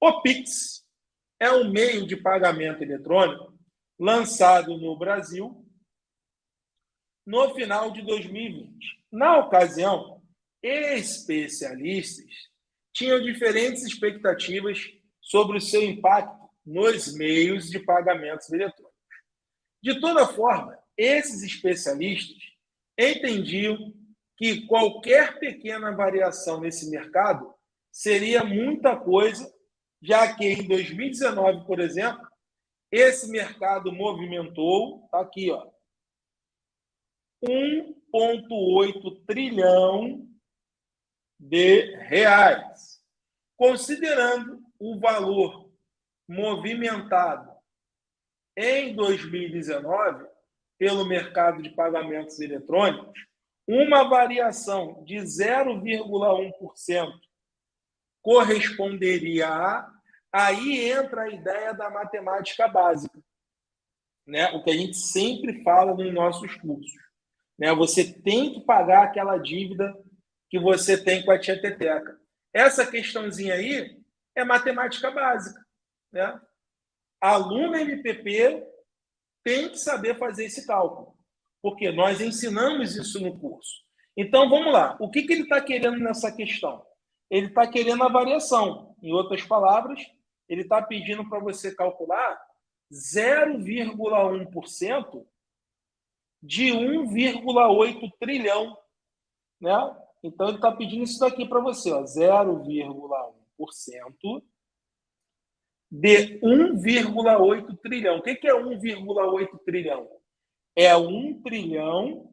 O Pix é um meio de pagamento eletrônico lançado no Brasil no final de 2020. Na ocasião, especialistas tinham diferentes expectativas sobre o seu impacto nos meios de pagamentos eletrônicos. De toda forma, esses especialistas entendiam que qualquer pequena variação nesse mercado seria muita coisa, já que em 2019, por exemplo, esse mercado movimentou, tá aqui, ó, 1,8 trilhão de reais. Considerando o valor movimentado em 2019 pelo mercado de pagamentos eletrônicos, uma variação de 0,1% corresponderia a. Aí entra a ideia da matemática básica, né? o que a gente sempre fala nos nossos cursos. Né? Você tem que pagar aquela dívida que você tem com a tia Teteca. Essa questãozinha aí é matemática básica. Né? Aluno MPP tem que saber fazer esse cálculo, porque nós ensinamos isso no curso. Então, vamos lá. O que, que ele está querendo nessa questão? Ele está querendo a variação. Em outras palavras, ele está pedindo para você calcular 0,1% de 1,8 trilhão. Né? Então, ele está pedindo isso daqui para você, 0,1% de 1,8 trilhão. O que é 1,8 trilhão? É 1 trilhão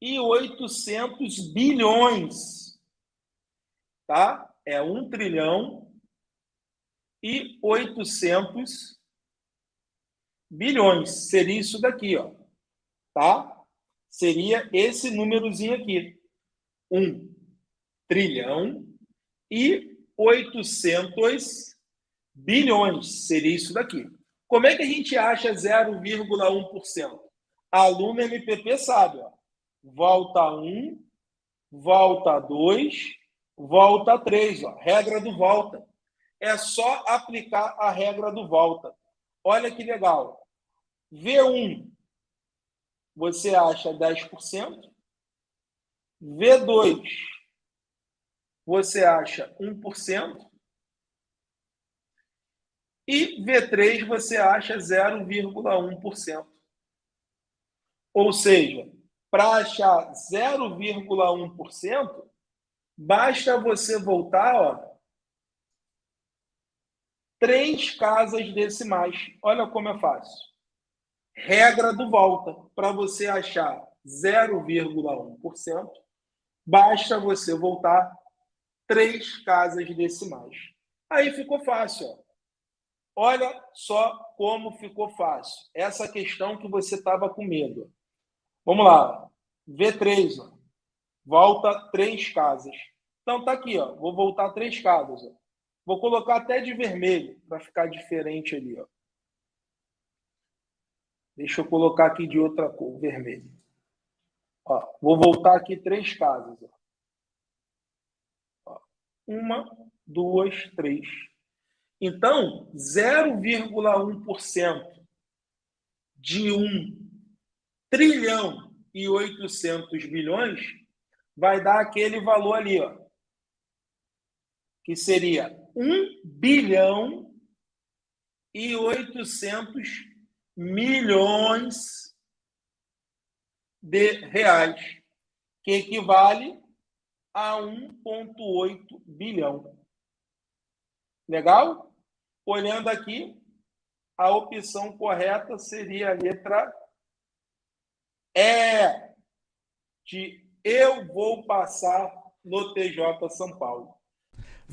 e 800 bilhões. Tá? É 1 trilhão e 800 bilhões. Seria isso daqui, ó. Tá? Seria esse númerozinho aqui. 1 trilhão e 800 bilhões. Seria isso daqui. Como é que a gente acha 0,1%? Aluno MPP sabe. Ó. Volta 1, volta 2, volta 3. Ó. Regra do volta. É só aplicar a regra do volta. Olha que legal. V1, você acha 10%. V2, você acha 1%. E V3 você acha 0,1%. Ou seja, para achar 0,1%, basta você voltar ó, três casas decimais. Olha como é fácil. Regra do volta. Para você achar 0,1%, basta você voltar três casas decimais. Aí ficou fácil. Ó. Olha só como ficou fácil. Essa questão que você estava com medo. Vamos lá. V3. Ó. Volta três casas. Então, tá aqui. Ó. Vou voltar três casas. Ó. Vou colocar até de vermelho para ficar diferente ali. Ó. Deixa eu colocar aqui de outra cor, vermelho. Ó, vou voltar aqui três casas. Ó. Uma, duas, três. Então, 0,1% de 1 trilhão e 800 bilhões vai dar aquele valor ali, ó, que seria 1 bilhão e 800 milhões de reais, que equivale a 1,8 bilhão. Legal? Olhando aqui, a opção correta seria a letra E, de eu vou passar no TJ São Paulo.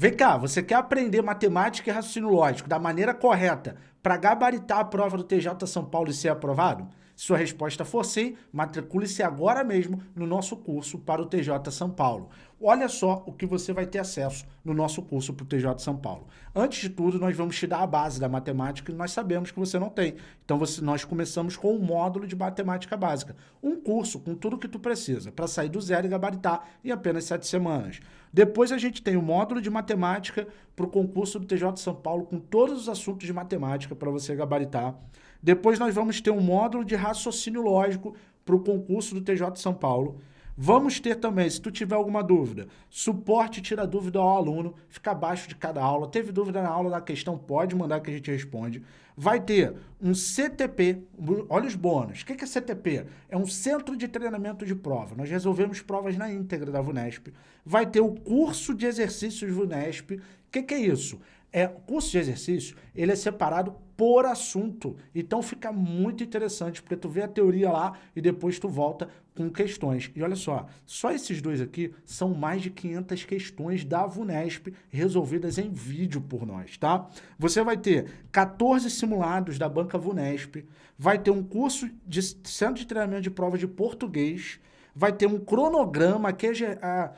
Vem cá, você quer aprender matemática e raciocínio lógico da maneira correta, para gabaritar a prova do TJ São Paulo e ser aprovado? Se sua resposta for sim, matricule-se agora mesmo no nosso curso para o TJ São Paulo. Olha só o que você vai ter acesso no nosso curso para o TJ São Paulo. Antes de tudo, nós vamos te dar a base da matemática que nós sabemos que você não tem. Então, você, nós começamos com um módulo de matemática básica. Um curso com tudo que tu precisa para sair do zero e gabaritar em apenas sete semanas. Depois a gente tem o módulo de matemática para o concurso do TJ São Paulo com todos os assuntos de matemática para você gabaritar. Depois nós vamos ter um módulo de raciocínio lógico para o concurso do TJ São Paulo. Vamos ter também, se tu tiver alguma dúvida, suporte tira dúvida ao aluno, fica abaixo de cada aula. Teve dúvida na aula da questão, pode mandar que a gente responde. Vai ter um CTP, olha os bônus. O que é CTP? É um Centro de Treinamento de Prova. Nós resolvemos provas na íntegra da VUNESP. Vai ter o curso de exercícios VUNESP. O que é isso? É, o curso de exercício, ele é separado por assunto. Então fica muito interessante, porque tu vê a teoria lá e depois tu volta com questões. E olha só, só esses dois aqui são mais de 500 questões da VUNESP resolvidas em vídeo por nós, tá? Você vai ter 14 simulados da banca VUNESP, vai ter um curso de centro de treinamento de prova de português, vai ter um cronograma que é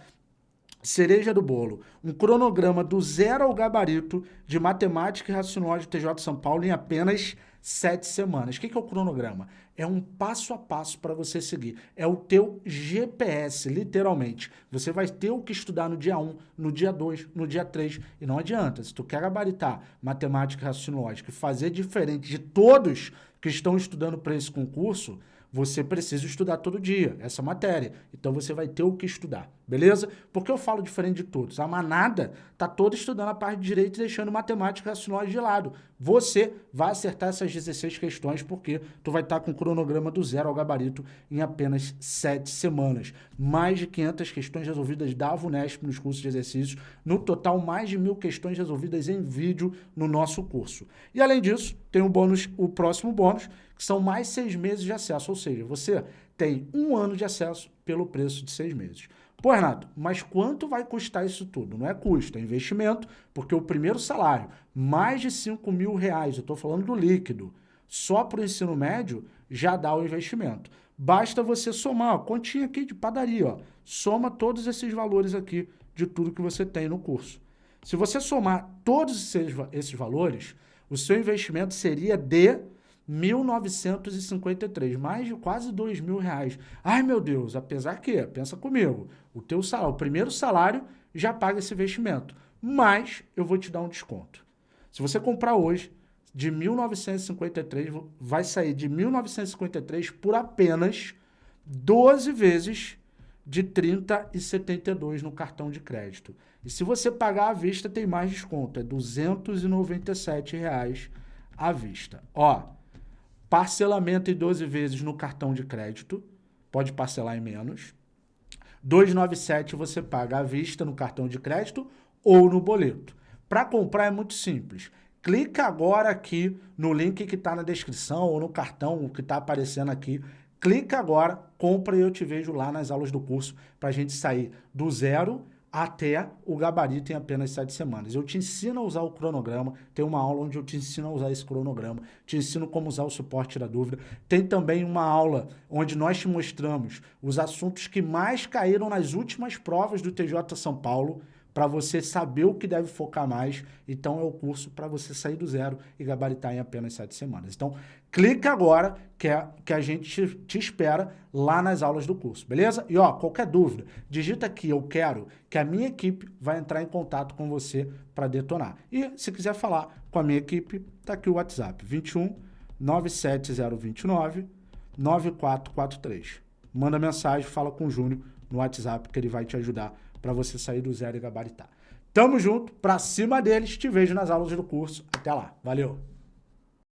cereja do bolo, um cronograma do zero ao gabarito de matemática e raciocínio TJ São Paulo em apenas sete semanas. O que é o cronograma? É um passo a passo para você seguir. É o teu GPS, literalmente. Você vai ter o que estudar no dia 1, no dia 2, no dia 3. E não adianta, se tu quer gabaritar matemática e raciocínio e fazer diferente de todos que estão estudando para esse concurso, você precisa estudar todo dia essa matéria. Então você vai ter o que estudar, beleza? Porque eu falo diferente de todos. A manada tá toda estudando a parte de direito e deixando matemática raciocínio de lado. Você vai acertar essas 16 questões porque tu vai estar tá com o cronograma do zero ao gabarito em apenas 7 semanas. Mais de 500 questões resolvidas da VUNESP nos cursos de exercícios. No total, mais de mil questões resolvidas em vídeo no nosso curso. E além disso, tem o bônus, o próximo bônus, que são mais seis meses de acesso, ou seja, você tem um ano de acesso pelo preço de seis meses. Pô, Renato, mas quanto vai custar isso tudo? Não é custo, é investimento, porque o primeiro salário, mais de 5 mil reais, eu estou falando do líquido, só para o ensino médio, já dá o investimento. Basta você somar, ó, continha aqui de padaria, ó, soma todos esses valores aqui de tudo que você tem no curso. Se você somar todos esses, esses valores, o seu investimento seria de 1.953, mais de quase dois mil reais. Ai, meu Deus, apesar que, pensa comigo, o teu salário, o primeiro salário já paga esse investimento, mas eu vou te dar um desconto. Se você comprar hoje, de 1.953, vai sair de 1.953 por apenas 12 vezes de 30,72 no cartão de crédito. E se você pagar à vista, tem mais desconto, é 297 reais à vista. Ó, Parcelamento em 12 vezes no cartão de crédito, pode parcelar em menos. 297 você paga à vista no cartão de crédito ou no boleto. Para comprar é muito simples. Clica agora aqui no link que está na descrição ou no cartão que está aparecendo aqui. Clica agora, compra e eu te vejo lá nas aulas do curso para a gente sair do zero até o gabarito em apenas sete semanas. Eu te ensino a usar o cronograma, tem uma aula onde eu te ensino a usar esse cronograma, te ensino como usar o suporte da dúvida. Tem também uma aula onde nós te mostramos os assuntos que mais caíram nas últimas provas do TJ São Paulo, para você saber o que deve focar mais. Então, é o curso para você sair do zero e gabaritar em apenas sete semanas. Então, clica agora que, é, que a gente te, te, espera lá nas aulas do curso, beleza? E, ó, qualquer dúvida, digita aqui, eu quero, que a minha equipe vai entrar em contato com você para detonar. E, se quiser falar com a minha equipe, tá aqui o WhatsApp, 21 97029 9443. Manda mensagem, fala com o Júnior no WhatsApp que ele vai te ajudar para você sair do zero e gabaritar. Tamo junto, pra cima deles, te vejo nas aulas do curso. Até lá, valeu!